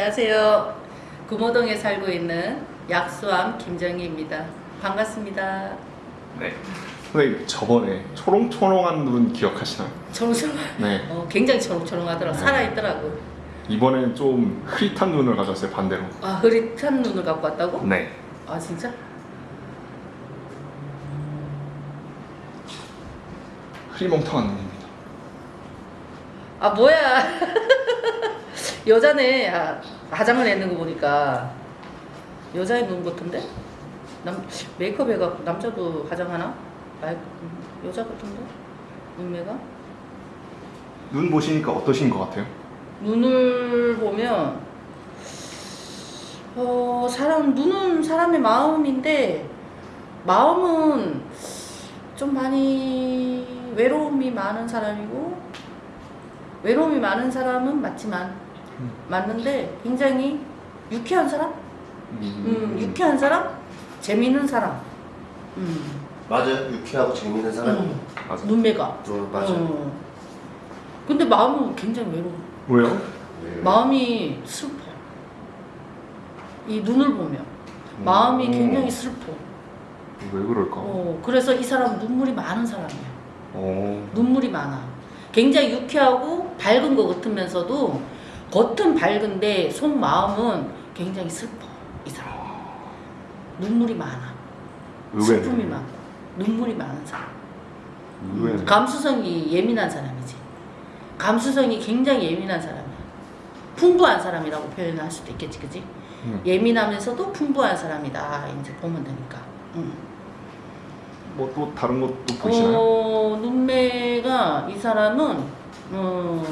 안녕하세요. 금호동에 살고 있는 약수암 김정희입니다. 반갑습니다. 네. 선생님 저번에 초롱초롱한 눈 기억하시나요? 초롱초롱, 네. 어, 굉장히 초롱초롱하더라. 네. 살아있더라고. 이번에는 좀 흐릿한 눈을 가졌어요 반대로. 아, 흐릿한 눈을 갖고 왔다고? 네. 아, 진짜? 흐리멍텅한 눈입니다. 아, 뭐야. 여자네. 아, 화장을 했는 거 보니까 여자의 눈 같은데? 남, 메이크업 해갖고 남자도 화장하나? 아, 여자 같은데? 눈매가? 눈 보시니까 어떠신 것 같아요? 눈을 보면 어 사람 눈은 사람의 마음인데 마음은 좀 많이 외로움이 많은 사람이고 외로움이 많은 사람은 맞지만 음. 맞는데 굉장히 유쾌한 사람, 음, 유쾌한 사람, 재미있는 사람, 음, 맞아요. 유쾌하고 재밌는 사람이. 음, 맞아. 눈매가. 어, 맞아요. 어. 근데 마음은 굉장히 외로워. 왜요? 네. 마음이 슬퍼. 이 눈을 보면 마음이 음. 굉장히 슬퍼. 왜 그럴까? 어, 그래서 이 사람은 눈물이 많은 사람이야. 어. 눈물이 많아. 굉장히 유쾌하고 밝은 것 같으면서도 겉은 밝은데 속 마음은 굉장히 슬퍼. 이 사람. 눈물이 많아. 의외네. 슬픔이 많고 눈물이 많은 사람. 의외네. 감수성이 예민한 사람이지. 감수성이 굉장히 예민한 사람이야. 풍부한 사람이라고 표현할 수도 있겠지, 그지? 음. 예민하면서도 풍부한 사람이다. 이제 보면 되니까. 음. 뭐또 다른 것도 보시나요? 어, 눈매가 이 사람은 어,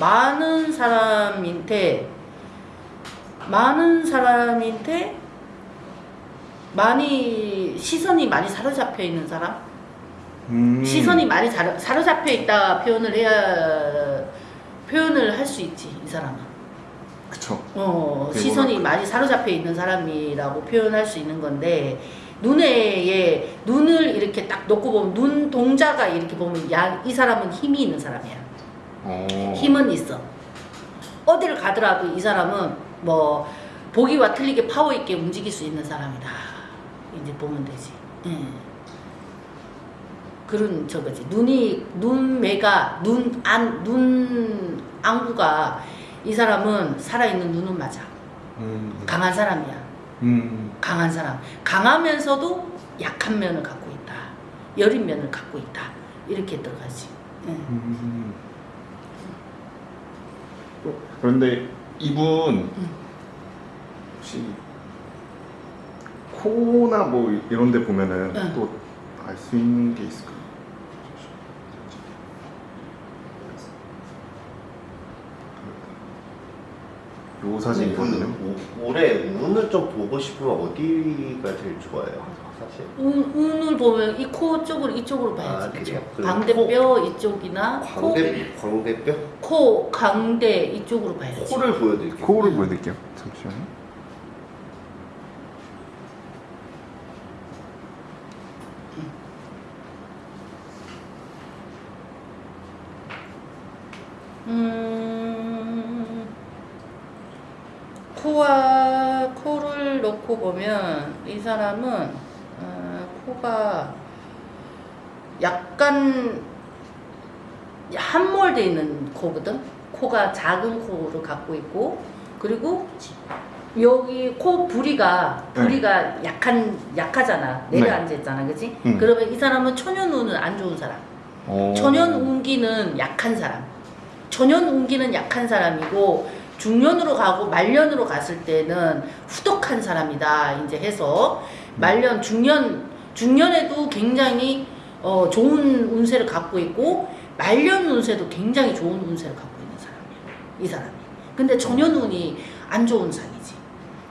많은 사람인데 많은 사람인데 많이 시선이 많이 사로잡혀 있는 사람. 음. 시선이 많이 자- 사로잡혀 있다 표현을 해야 표현을 할 수 있지 이 사람은 그쵸. 어 시선이 뭐랄까. 많이 사로잡혀 있는 사람이라고 표현할 수 있는 건데 눈에 눈을 이렇게 딱 놓고 보면 눈 동자가 이렇게 보면 야, 이 사람은 힘이 있는 사람이야 어. 힘은 있어. 어디를 가더라도 이 사람은 뭐 보기와 틀리게 파워 있게 움직일 수 있는 사람이다. 이제 보면 되지. 예. 그런 저거지. 눈이 눈매가 눈안 눈 안구가 이 사람은 살아있는 눈은 맞아. 음. 강한 사람이야. 음. 강한 사람. 강하면서도 약한 면을 갖고 있다. 여린 면을 갖고 있다. 이렇게 들어가지. 예. 그런데 이분 음. 혹시 코나 뭐 이런 데 보면은 응. 또알 수 있는 게 있을까? 요 사진이거든요. 그 오- 올해 운을 좀 보고 싶으면 어디가 제일 좋아요? 사실. 운, 운을 보면 이 코 쪽으로 이쪽으로 봐야지 아, 그죠? 그래요? 광대뼈 이쪽이나 코, 광대 광대뼈? 코 광대 이쪽으로 봐야지 코를 보여드릴게요. 코를 보여드릴게요. 잠시만요. 음, 코와 코를 놓고 보면 이 사람은 어, 코가 약간 함몰돼 있는 코거든. 코가 작은 코를 갖고 있고 그리고 여기 코 부리가 네. 부리가 약한 약하잖아 네. 내려앉아 있잖아, 그렇지? 음. 그러면 이 사람은 천연 운은 안 좋은 사람. 어. 천연 운기는 약한 사람. 천연 운기는 약한 사람이고 중년으로 가고 말년으로 갔을 때는 후덕한 사람이다. 이제 해서 말년 중년 중년에도 굉장히 어, 좋은 운세를 갖고 있고 말년 운세도 굉장히 좋은 운세를 갖고 있는 사람이야. 이 사람이. 근데 천연 운이 안 좋은 상이지.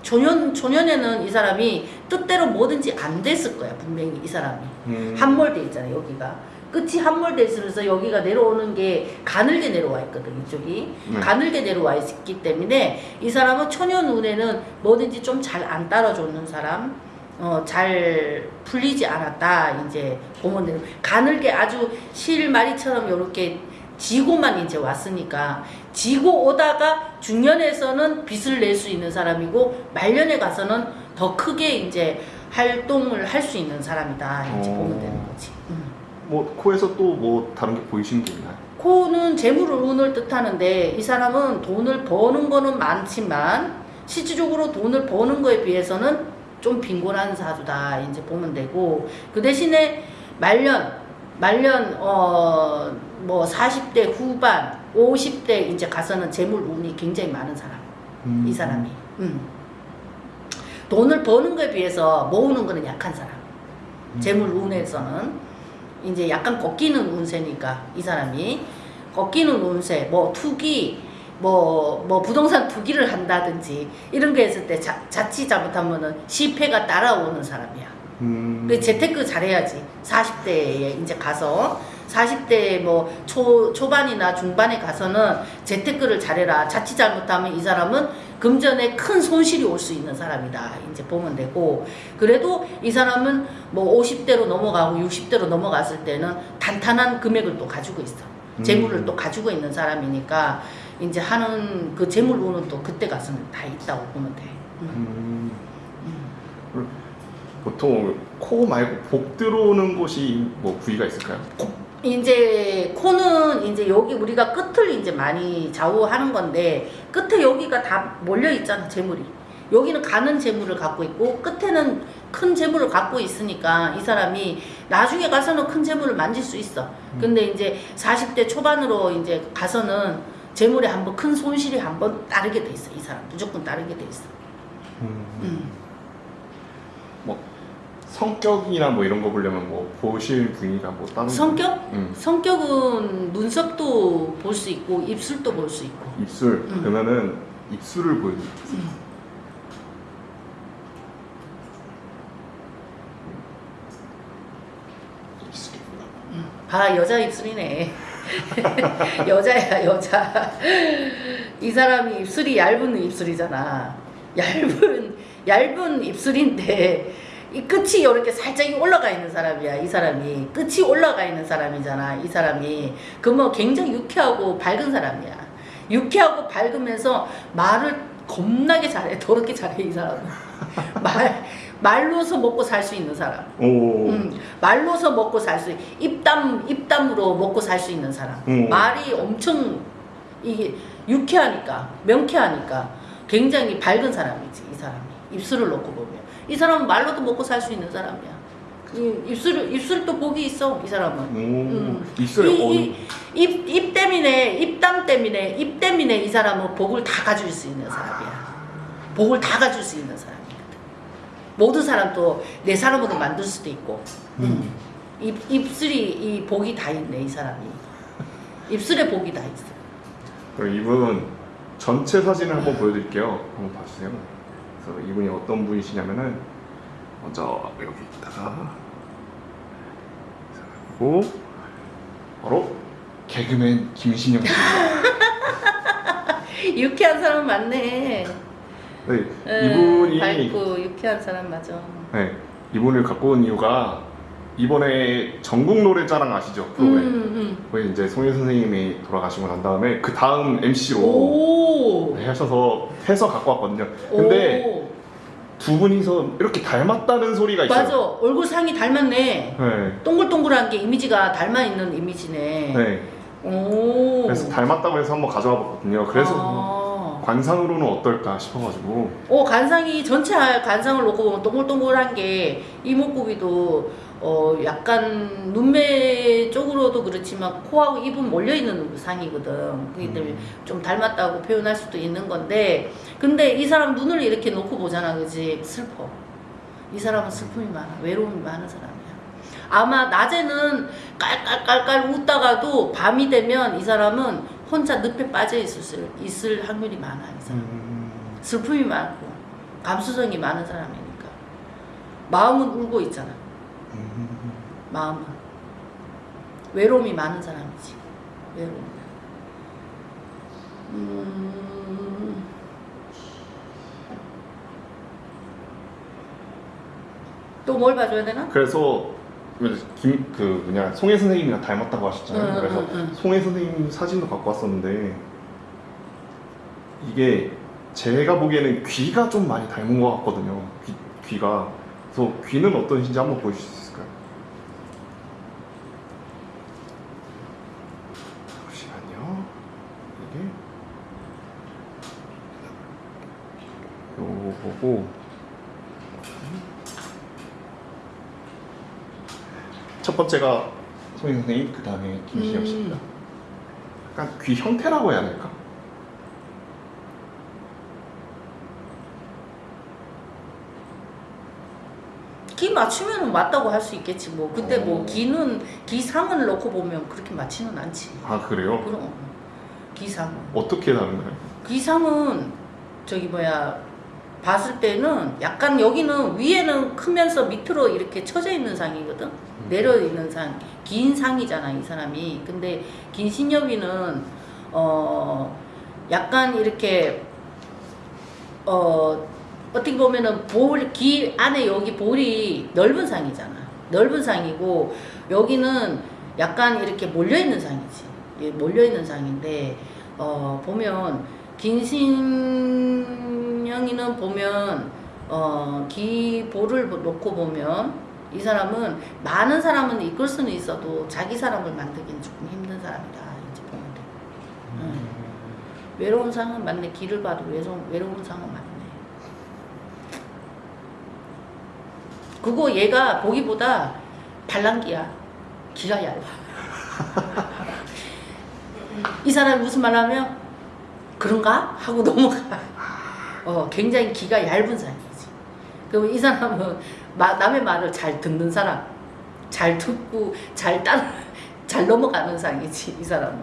초년 초년에는 이 사람이 뜻대로 뭐든지 안 됐을 거야 분명히 이 사람이. 음. 함몰돼 있잖아요 여기가 끝이 함몰돼 있으면서 여기가 내려오는 게 가늘게 내려와 있거든 이쪽이 네. 가늘게 내려와 있기 때문에 이 사람은 초년 운에는 뭐든지 좀 잘 안 따라주는 사람 어, 잘 풀리지 않았다 이제 보면 돼요 가늘게 아주 실마리처럼 이렇게 지고만 이제 왔으니까 지고 오다가 중년에서는 빚을 낼 수 있는 사람이고 말년에 가서는 더 크게 이제 활동을 할 수 있는 사람이다 이제 어. 보면 되는 거지. 음. 뭐 코에서 또 뭐 다른 게 보이시는 게 있나요? 코는 재물을 운을 뜻하는데 이 사람은 돈을 버는 거는 많지만 실질적으로 돈을 버는 거에 비해서는 좀 빈곤한 사주다 이제 보면 되고 그 대신에 말년 말년 어 뭐 40대 후반 50대 이제 가서는 재물 운이 굉장히 많은 사람 음. 이 사람이 음. 돈을 버는 거에 비해서 모으는 거는 약한 사람 음. 재물 운에서는 이제 약간 꺾이는 운세니까 이 사람이 꺾이는 운세 뭐 투기 뭐, 뭐 부동산 투기를 한다든지 이런 게 있을 때 자, 자칫 잘못하면은 실패가 따라오는 사람이야. 음. 그 재테크 잘해야지. 40대에 이제 가서 40대 뭐 초, 초반이나 중반에 가서는 재테크를 잘해라. 자칫 잘못하면 이 사람은 금전에 큰 손실이 올 수 있는 사람이다. 이제 보면 되고 그래도 이 사람은 뭐 50대로 넘어가고 60대로 넘어갔을 때는 단단한 금액을 또 가지고 있어. 재물을 음. 또 가지고 있는 사람이니까 이제 하는 그 재물 운은 또 그때 가서는 다 있다고 보면 돼. 음. 음. 보통 코 말고 복 들어오는 곳이 뭐 부위가 있을까요? 이제 코는 이제 여기 우리가 끝을 이제 많이 좌우하는 건데 끝에 여기가 다 몰려 있잖아 재물이. 여기는 가는 재물을 갖고 있고 끝에는 큰 재물을 갖고 있으니까 이 사람이 나중에 가서는 큰 재물을 만질 수 있어. 근데 이제 40대 초반으로 이제 가서는 재물에 한번 큰 손실이 한번 따르게 돼 있어. 이 사람 무조건 따르게 돼 있어. 음. 뭐 성격이나 뭐 이런 거 보려면 뭐 보실 부위가 뭐 다른 성격? 음. 성격은 눈썹도 볼 수 있고 입술도 볼 수 있고 입술 음. 그러면은 입술을 보여드릴게요. 음. 입술이구나. 봐 여자 입술이네 여자야 여자 이 사람이 입술이 얇은 입술이잖아 얇은 얇은 입술인데 이 끝이 이렇게 살짝 올라가 있는 사람이야 이 사람이 끝이 올라가 있는 사람이잖아 이 사람이 그러면 굉장히 유쾌하고 밝은 사람이야 유쾌하고 밝으면서 말을 겁나게 잘해 더럽게 잘해 이 사람은 말 말로서 먹고 살 수 있는 사람 오. 음, 말로서 먹고 살 수, 입담, 입담으로 먹고 살 수 있는 사람. 음. 말이 엄청, 이게, 유쾌하니까, 명쾌하니까, 굉장히 밝은 사람이지, 이 사람이. 입술을 놓고 보면. 이 사람은 말로도 먹고 살 수 있는 사람이야. 이 입술, 입술도 복이 있어, 이 사람은. 오. 음. 입술에 이, 어느 이, 입, 입 때문에, 입담 때문에, 입 때문에 이 사람은 복을 다 가질 수 있는 사람이야. 복을 다 가질 수 있는 사람이거든. 모든 사람도 내 사람으로 만들 수도 있고. 음. 입, 입술이 이 복이 다 있네, 이 사람이. 입술에 복이 다 있어. 그럼 이분 전체 사진을 한번 보여드릴게요. 한번 봐주세요. 그래서 이분이 어떤 분이시냐면은 먼저 여기다가 그리고 바로 개그맨 김신영 씨입니다. 유쾌한 사람 많네. 네, 음, 이분이 밝고 유쾌한 사람 맞아. 네, 이분을 갖고 온 이유가 이번에 전국 노래자랑 아시죠 프로그램? 음, 거기 이제 송혜 선생님이 돌아가시고 난 다음에 그 다음 음. MC로 오. 하셔서 해서 갖고 왔거든요. 근데 오. 두 분이서 이렇게 닮았다는 소리가 있어요. 맞아. 얼굴 상이 닮았네. 네. 동글동글한 게 이미지가 닮아 있는 이미지네. 네. 오. 그래서 닮았다고 해서 한번 가져와 봤거든요. 그래서 아. 관상으로는 어떨까 싶어가지고. 오 관상이 전체 관상을 놓고 보면 동글동글한 게 이목구비도 어 약간 눈매 쪽으로도 그렇지만 코하고 입은 몰려 있는 상이거든. 그렇기 때문에 좀 닮았다고 표현할 수도 있는 건데 근데 이 사람 눈을 이렇게 놓고 보잖아, 그지? 슬퍼. 이 사람은 슬픔이 많아, 외로움이 많은 사람이야. 아마 낮에는 깔깔깔깔 웃다가도 밤이 되면 이 사람은 혼자 늪에 빠져 있을 수- 있을 확률이 많아, 이 사람. 음. 슬픔이 많고 감수성이 많은 사람이니까 마음은 울고 있잖아 음. 마음은 외로움이 많은 사람이지 외로움 음... 또뭘 봐줘야 되나? 그래서 김 그 뭐냐 송혜 선생님이랑 닮았다고 하셨잖아요. 응, 그래서 응, 응. 송혜 선생님 사진도 갖고 왔었는데 이게 제가 보기에는 귀가 좀 많이 닮은 것 같거든요. 귀, 귀가. 그래서 귀는 어떠신지 한번 보여주실 수 있을까요? 잠시만요. 이게 요거 보고 첫 번째가 소희 선생님, 그 다음에 김신영 씨입니다. 음. 약간 귀 형태라고 해야 될까? 기 맞추면 맞다고 할 수 있겠지 뭐. 근데 뭐 어. 기는 기상을 놓고 보면 그렇게 맞지는 않지. 아 그래요? 그럼 기상은. 어떻게 다른가요? 기상은 저기 뭐야 봤을 때는 약간 여기는 위에는 크면서 밑으로 이렇게 쳐져 있는 상이거든 내려 있는 상, 긴 상이잖아 이 사람이. 근데 긴신여비는 어 약간 이렇게 어 어떻게 보면은 볼, 귀 안에 여기 볼이 넓은 상이잖아. 넓은 상이고 여기는 약간 이렇게 몰려 있는 상이지. 예, 몰려 있는 상인데 어 보면 긴신영이는 보면 어 기볼을 놓고 보면 이 사람은 많은 사람은 이끌 수는 있어도 자기 사람을 만들기는 조금 힘든 사람이다 이제 보면 돼. 음. 외로운 상은 맞네. 길을 봐도 외로운, 외로운 상은 맞네. 그거 얘가 보기보다 발랑기야. 기가 얇아. 이 사람이 무슨 말 하면 그런가? 하고 넘어가. 어, 굉장히 기가 얇은 사람이지. 그럼 이 사람은 마- 남의 말을 잘 듣는 사람. 잘 듣고 잘 따라, 잘 넘어가는 상이지, 이 사람은.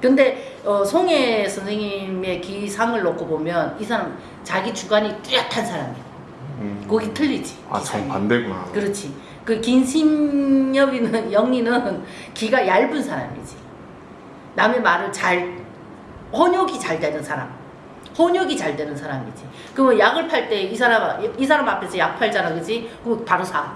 근데 어, 송혜 선생님의 기상을 놓고 보면 이 사람 자기 주관이 뚜렷한 사람이야. 음. 거기 틀리지. 아. 정반대구나. 그렇지. 그 긴심엽이는 영리는 기가 얇은 사람이지. 남의 말을 잘 혼욕이 잘 되는 사람. 혼욕이 잘 되는 사람이지. 그러면 약을 팔 때 이 사람 이 사람 앞에서 약 팔잖아, 그지? 그럼 바로 사.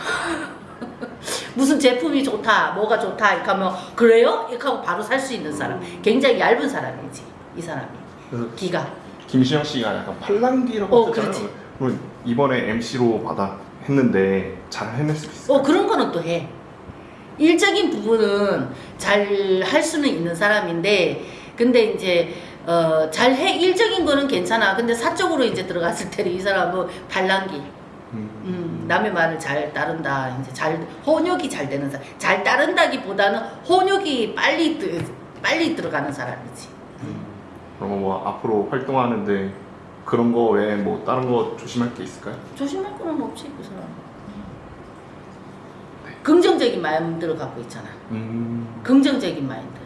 무슨 제품이 좋다, 뭐가 좋다, 이렇게 하면 그래요? 이렇게 하고 바로 살 수 있는 사람. 굉장히 얇은 사람이지, 이 사람이. 그래서 기가. 김신영 씨가 약간 팔랑귀라고 어, 하셨잖아요. 그럼 이번에 MC로 받아 했는데 잘 해낼 수 있어요? 어 그런 거는 또 해. 일적인 부분은 잘 할 수는 있는 사람인데 근데 이제 어 잘 해 일적인 거는 괜찮아. 근데 사적으로 이제 들어갔을 때는 이 사람은 발랑기. 음. 음, 남의 말을 잘 따른다. 이제 잘 혼욕이 잘 되는 사람. 잘 따른다기보다는 혼욕이 빨리 드, 빨리 들어가는 사람이지. 그럼 뭐 앞으로 활동하는데 그런 거 외에 뭐 다른 거 조심할 게 있을까요? 조심할 거는 없지 그 사람. 긍정적인 마음들을 갖고 있잖아. 음. 긍정적인 마인드.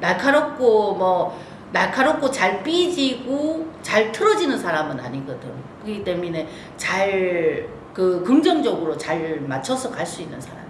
날카롭고 뭐 날카롭고 잘 삐지고 잘 틀어지는 사람은 아니거든. 그렇기 때문에 잘 그 긍정적으로 잘 맞춰서 갈 수 있는 사람.